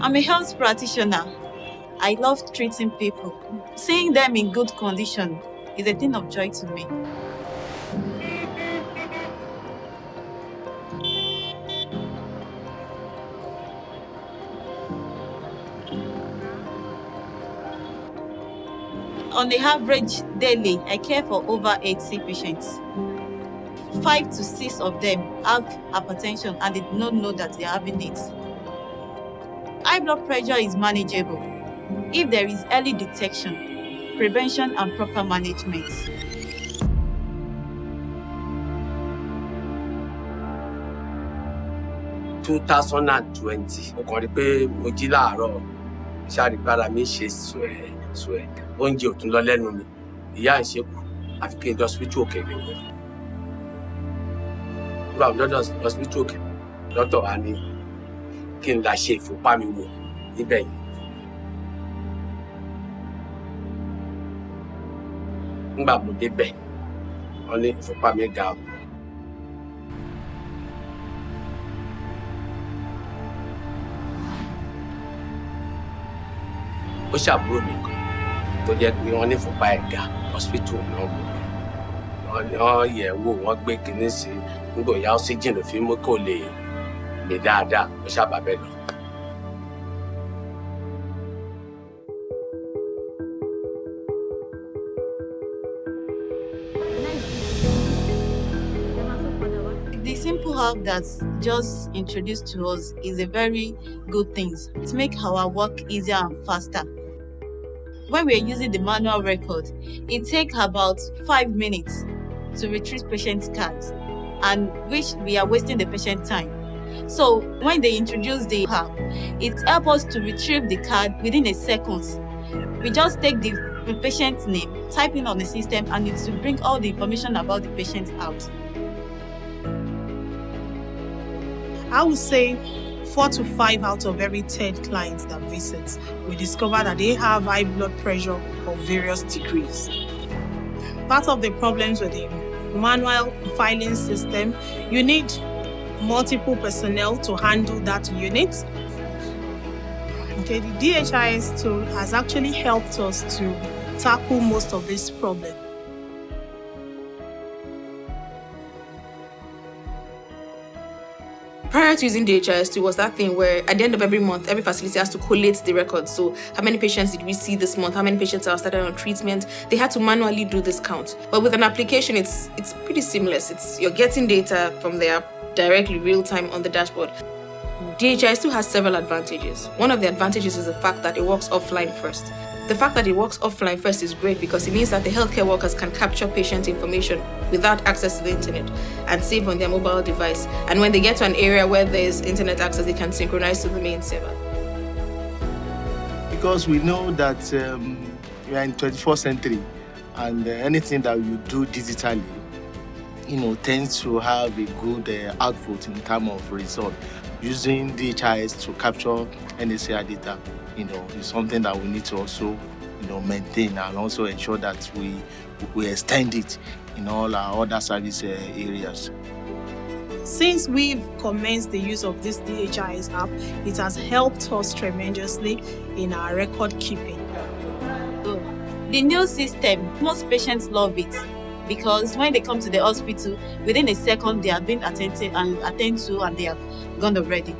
I'm a health practitioner. I love treating people. Seeing them in good condition is a thing of joy to me. On the average daily, I care for over 80 patients. Five to six of them have hypertension and they do not know that they are having it. High blood pressure is manageable if there is early detection, prevention and proper management. two thousand and twenty mo kàn rí pé mo jí láàárọ̀ ṣàrígbára mi ṣe sùẹ̀ sùẹ̀ oúnjẹ ò tún lọ lẹ́nu mi ìyá ń ṣe kù àfi kí n lọ hospital òkè mi wò nígbà wo lọ́dọ̀ hospital òkè dọ́tọ̀ wa ní kí n la ṣe ìfúnpá mi wò níbẹ̀ yìí. nígbà mo débẹ̀ wọ́n ní ìfúnpá mi ga o. ó ṣàbúrò mi kan tó jẹ́ pé wọ́n ní ìfúnpá ẹ̀ ga hospital náà wọ́n wọ́n yẹ̀ wò wọ́n gbé kinní sí i nígbà ìyá oxygen ló fi mú kó lè The simple app that's just introduced to us is a very good thing to make our work easier and faster. When we're using the manual record, it takes about five minutes to retrieve patient's cards and which we are wasting the patient time. So when they introduce the app, it helps us to retrieve the card within a second. We just take the patient's name, type in on the system, and it will bring all the information about the patient out. I would say four to five out of every 10 clients that visits, we discover that they have high blood pressure of various degrees. Part of the problems with the manual filing system, you need multiple personnel to handle that unit. Okay, the DHIS2 has actually helped us to tackle most of this problem. Prior to using DHIS2 was that thing where at the end of every month, every facility has to collate the records. So how many patients did we see this month? How many patients are started on treatment? They had to manually do this count. But with an application, it's it's pretty seamless. It's you're getting data from the app directly real time on the dashboard. DHIS2 has several advantages. One of the advantages is the fact that it works offline first. The fact that it works offline first is great because it means that the healthcare workers can capture patient information without access to the internet and save on their mobile device. And when they get to an area where there's internet access, they can synchronize to the main server. because we know that um, we are in 21st century and uh, anything that you do digitally you know tends to have a good uh, output in terms of result using DHIS to capture NSAR data you know is something that we need to also you know maintain and also ensure that we we extend it in all our other service uh, areas Since we've commenced the use of this DHIS app, it has helped us tremendously in our record keeping. The new system, most patients love it because when they come to the hospital, within a second they have been attended and attended to and they have gone already.